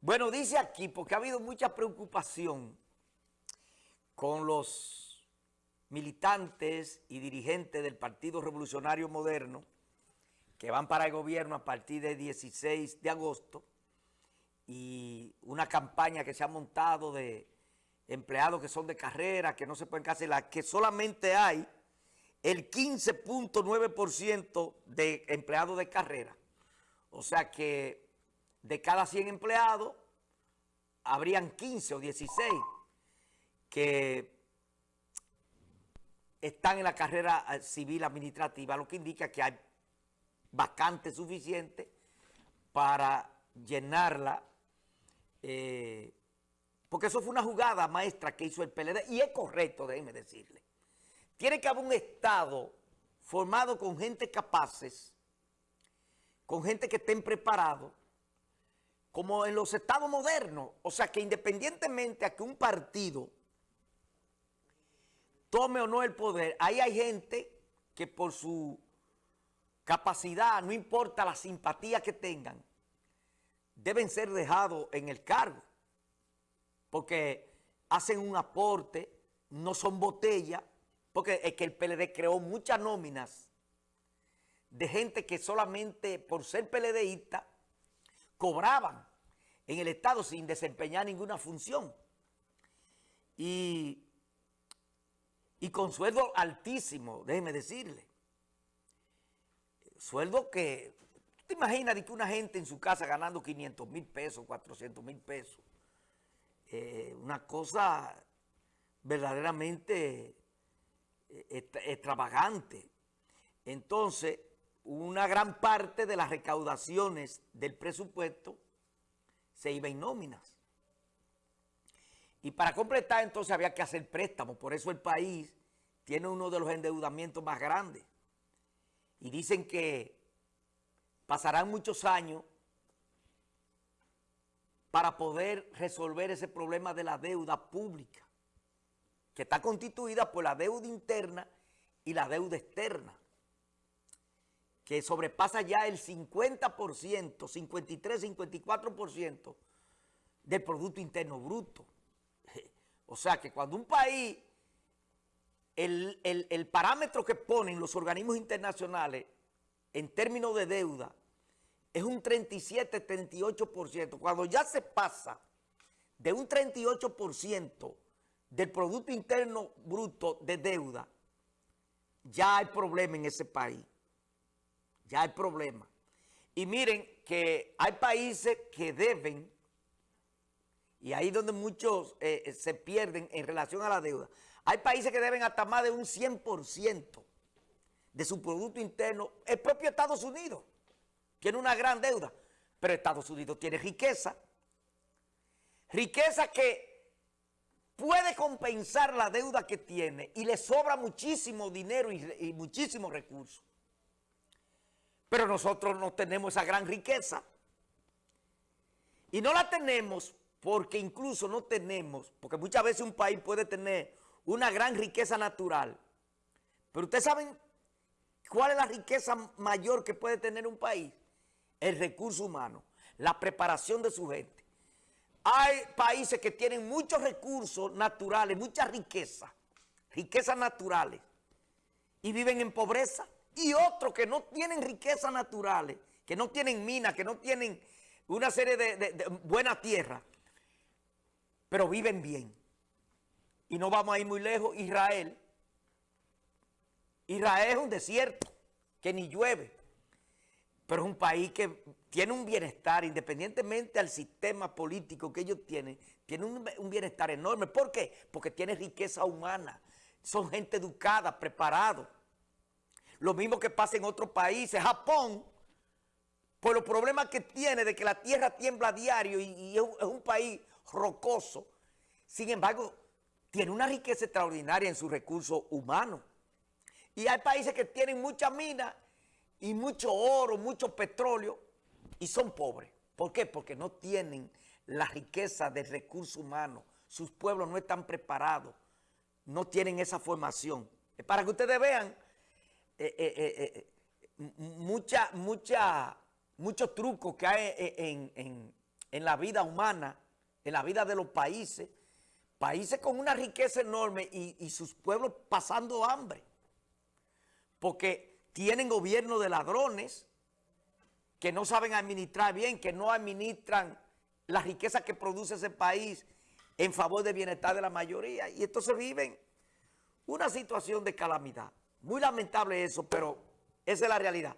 Bueno, dice aquí, porque ha habido mucha preocupación con los militantes y dirigentes del Partido Revolucionario Moderno que van para el gobierno a partir del 16 de agosto y una campaña que se ha montado de empleados que son de carrera, que no se pueden cancelar, que solamente hay el 15.9% de empleados de carrera. O sea que de cada 100 empleados, habrían 15 o 16 que están en la carrera eh, civil administrativa, lo que indica que hay vacantes suficientes para llenarla, eh, porque eso fue una jugada maestra que hizo el PLD, y es correcto, déjenme decirle. Tiene que haber un Estado formado con gente capaces, con gente que estén preparados, como en los estados modernos. O sea, que independientemente a que un partido tome o no el poder, ahí hay gente que por su capacidad, no importa la simpatía que tengan, deben ser dejados en el cargo. Porque hacen un aporte, no son botella, porque es que el PLD creó muchas nóminas de gente que solamente por ser PLDista cobraban en el Estado sin desempeñar ninguna función. Y, y con sueldo altísimo, déjeme decirle. Sueldo que, ¿te imaginas de que una gente en su casa ganando 500 mil pesos, 400 mil pesos? Eh, una cosa verdaderamente eh, extravagante. Entonces, una gran parte de las recaudaciones del presupuesto se iba en nóminas. Y para completar entonces había que hacer préstamos, por eso el país tiene uno de los endeudamientos más grandes. Y dicen que pasarán muchos años para poder resolver ese problema de la deuda pública, que está constituida por la deuda interna y la deuda externa que sobrepasa ya el 50%, 53, 54% del Producto Interno Bruto. O sea que cuando un país, el, el parámetro que ponen los organismos internacionales en términos de deuda es un 37, 38%. Cuando ya se pasa de un 38% del Producto Interno Bruto de deuda, ya hay problema en ese país ya hay problema. Y miren que hay países que deben, y ahí donde muchos eh, eh, se pierden en relación a la deuda, hay países que deben hasta más de un 100% de su Producto Interno. El propio Estados Unidos tiene una gran deuda, pero Estados Unidos tiene riqueza. Riqueza que puede compensar la deuda que tiene y le sobra muchísimo dinero y, y muchísimos recursos. Pero nosotros no tenemos esa gran riqueza. Y no la tenemos porque incluso no tenemos, porque muchas veces un país puede tener una gran riqueza natural. Pero ustedes saben cuál es la riqueza mayor que puede tener un país. El recurso humano, la preparación de su gente. Hay países que tienen muchos recursos naturales, mucha riqueza, riquezas naturales, y viven en pobreza y otros que no tienen riquezas naturales, que no tienen minas, que no tienen una serie de, buena tierra, pero viven bien. Y no vamos a ir muy lejos, Israel. Israel es un desierto que ni llueve, pero es un país que tiene un bienestar, independientemente al sistema político que ellos tienen, tiene un, un bienestar enorme. ¿Por qué? Porque tiene riqueza humana, son gente educada, preparada. Lo mismo que pasa en otros países. Japón, por los problemas que tiene de que la tierra tiembla a diario y, es, un, país rocoso. Sin embargo, tiene una riqueza extraordinaria en sus recursos humanos. Y hay países que tienen mucha mina y mucho oro, mucho petróleo y son pobres. ¿Por qué? Porque no tienen la riqueza del recurso humano. Sus pueblos no están preparados, no tienen esa formación. Para que ustedes vean eh, eh, eh, mucha, mucha, muchos trucos que hay en, en la vida humana, en la vida de los países, países con una riqueza enorme y, y sus pueblos pasando hambre, porque tienen gobierno de ladrones que no saben administrar bien, que no administran la riqueza que produce ese país en favor del bienestar de la mayoría. Y entonces viven una situación de calamidad. Muy lamentable eso, pero esa es la realidad.